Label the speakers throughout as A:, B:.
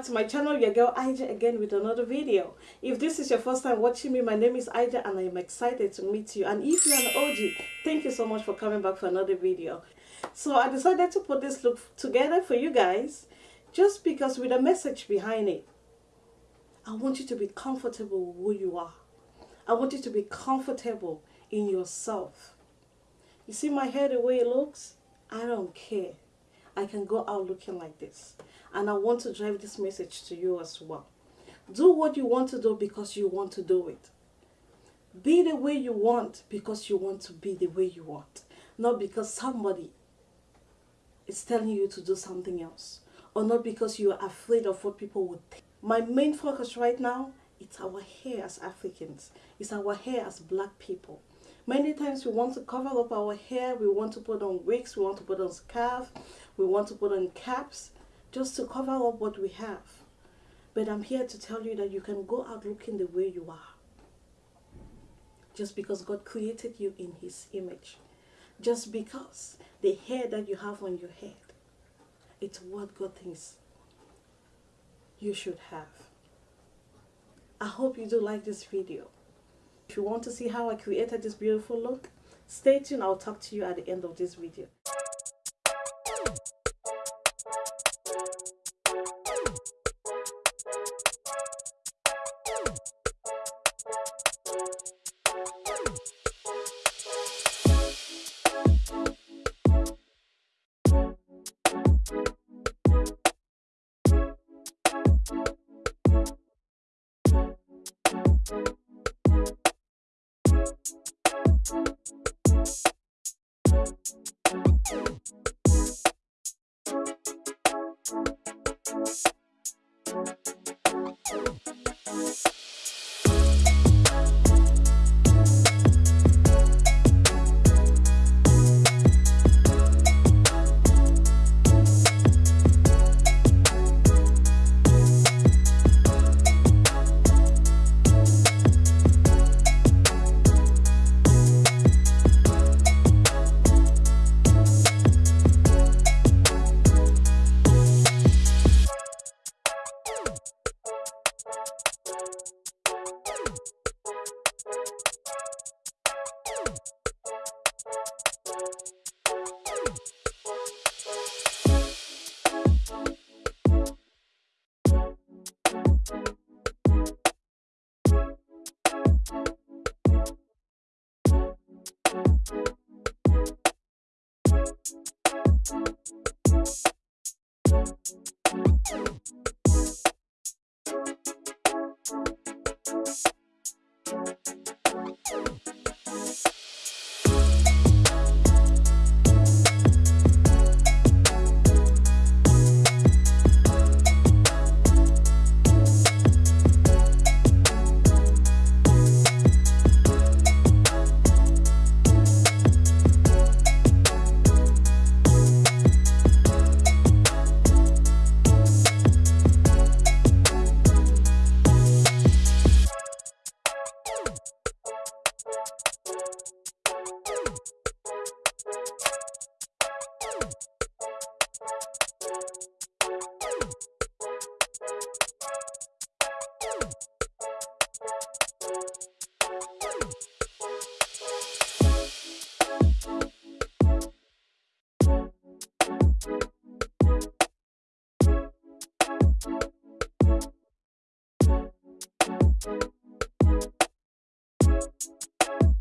A: back to my channel your girl Ija again with another video. If this is your first time watching me my name is Ija and I am excited to meet you. And if you're an OG thank you so much for coming back for another video. So I decided to put this look together for you guys just because with a message behind it I want you to be comfortable with who you are. I want you to be comfortable in yourself. You see my hair the way it looks? I don't care I can go out looking like this and I want to drive this message to you as well. Do what you want to do because you want to do it. Be the way you want because you want to be the way you want. Not because somebody is telling you to do something else. Or not because you are afraid of what people would think. My main focus right now it's our hair as Africans. It's our hair as black people. Many times we want to cover up our hair. We want to put on wigs. We want to put on scarf. We want to put on caps just to cover up what we have. But I'm here to tell you that you can go out looking the way you are. Just because God created you in his image. Just because the hair that you have on your head, it's what God thinks you should have. I hope you do like this video. If you want to see how I created this beautiful look, stay tuned. I'll talk to you at the end of this video. Thank you. you.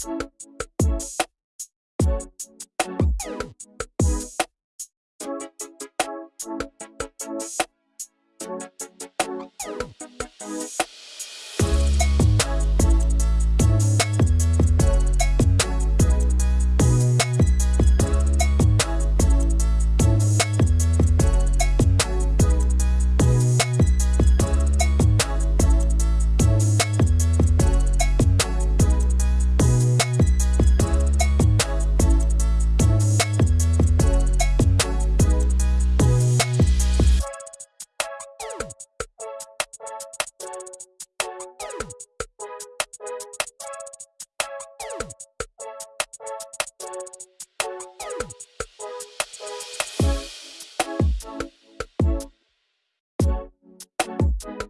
A: you you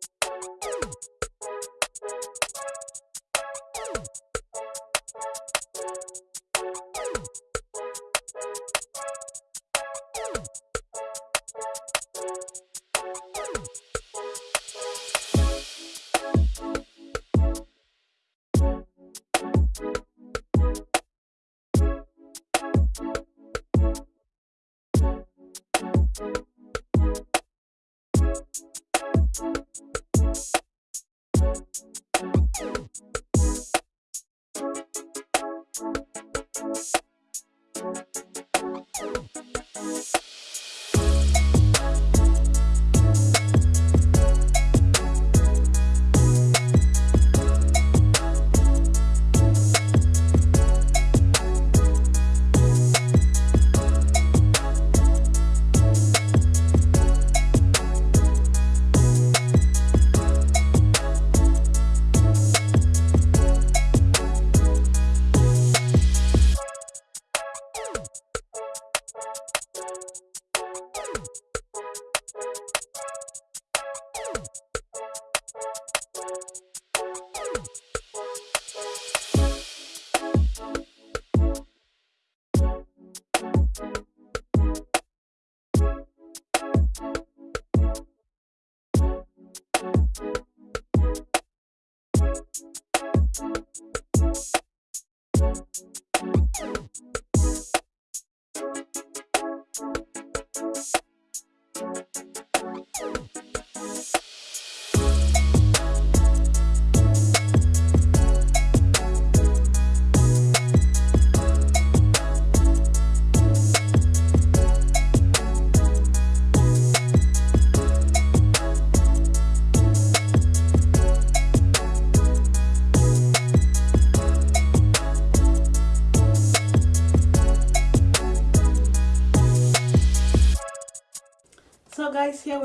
A: So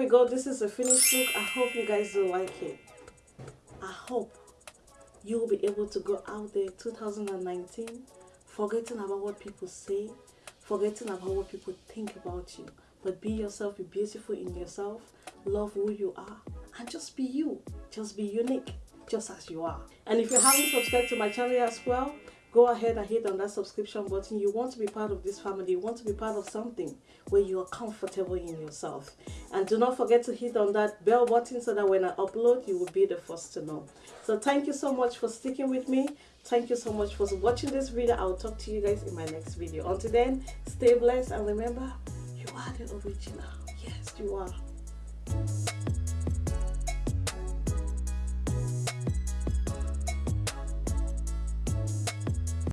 A: we go this is a finished look. I hope you guys will like it. I hope you will be able to go out there 2019 forgetting about what people say forgetting about what people think about you. But be yourself be beautiful in yourself love who you are and just be you. Just be unique just as you are. And if you haven't subscribed to my channel as well go ahead and hit on that subscription button. You want to be part of this family. You want to be part of something where you are comfortable in yourself. And do not forget to hit on that bell button so that when i upload you will be the first to know. So thank you so much for sticking with me. Thank you so much for watching this video. I'll talk to you guys in my next video. Until then stay blessed and remember you are the original. Yes you are